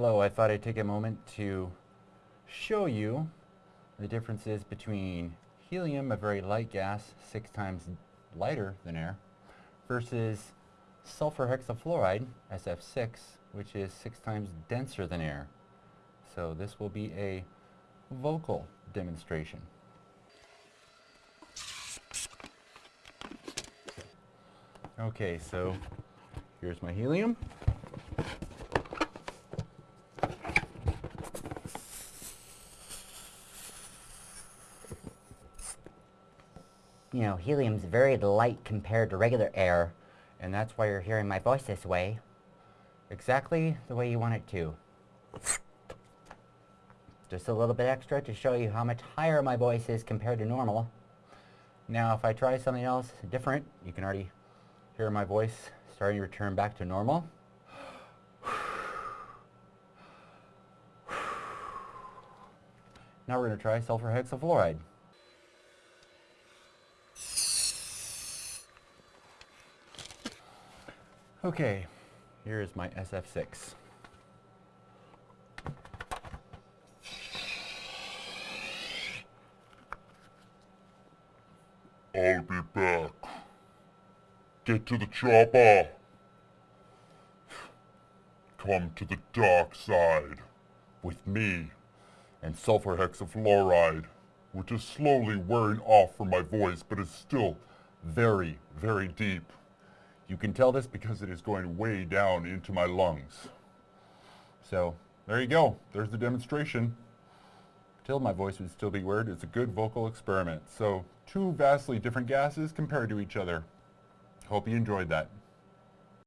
Hello, I thought I'd take a moment to show you the differences between helium, a very light gas, six times lighter than air, versus sulfur hexafluoride, SF6, which is six times denser than air. So this will be a vocal demonstration. Okay, so here's my helium. You know, helium's very light compared to regular air, and that's why you're hearing my voice this way. Exactly the way you want it to. Just a little bit extra to show you how much higher my voice is compared to normal. Now if I try something else different, you can already hear my voice starting to return back to normal. Now we're going to try sulfur hexafluoride. Okay, here is my SF6. I'll be back. Get to the chopper. Come to the dark side with me and sulfur hexafluoride, which is slowly wearing off from my voice, but is still very, very deep. You can tell this because it is going way down into my lungs. So, there you go. There's the demonstration. Till my voice would still be weird, it's a good vocal experiment. So, two vastly different gases compared to each other. Hope you enjoyed that.